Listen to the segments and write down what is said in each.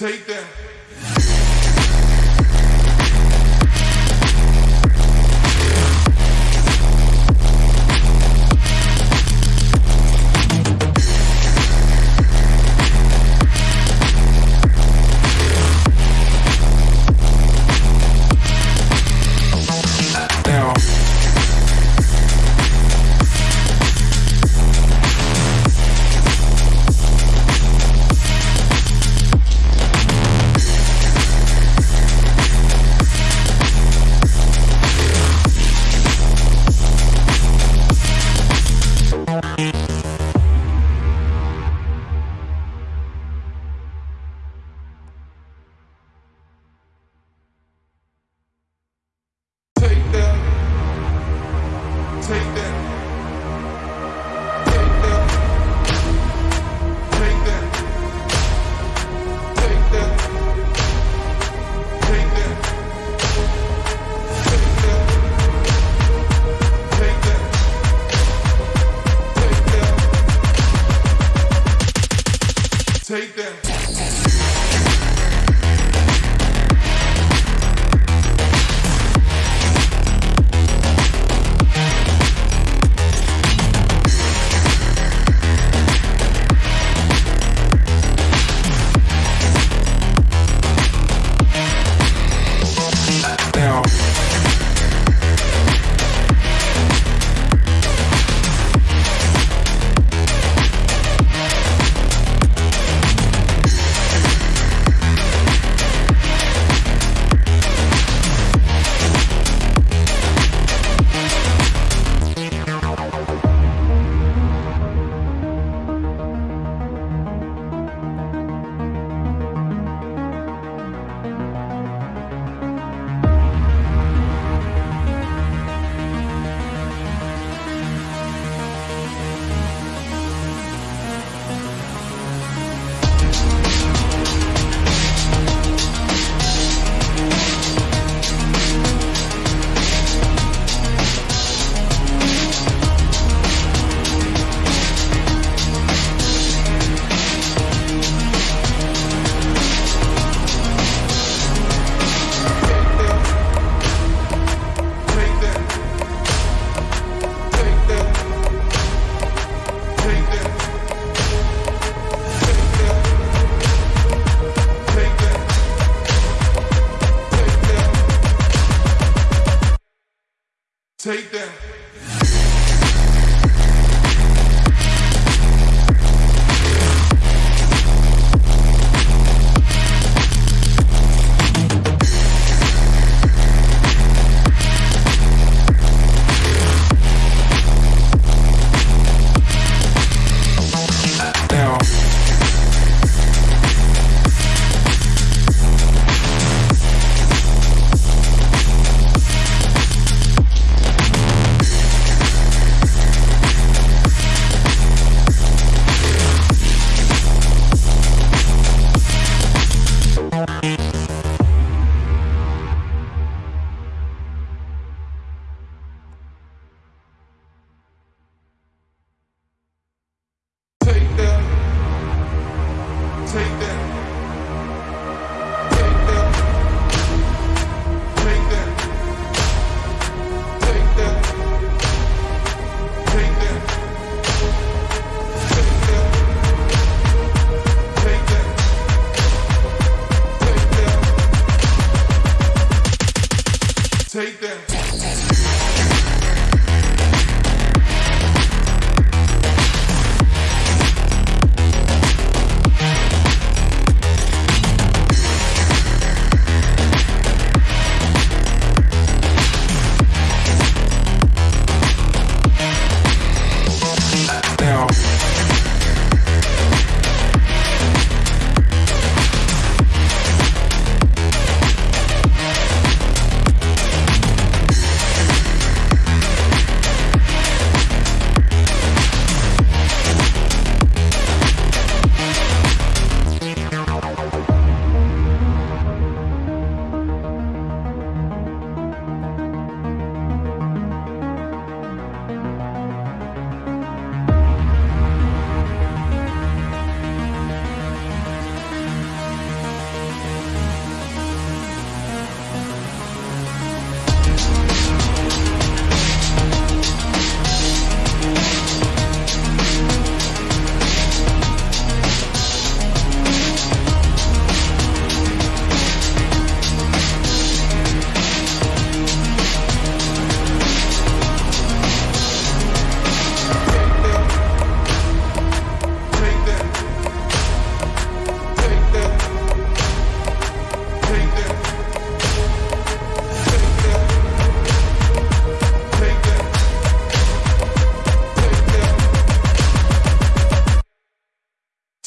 Take that. Take that.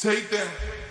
Take that.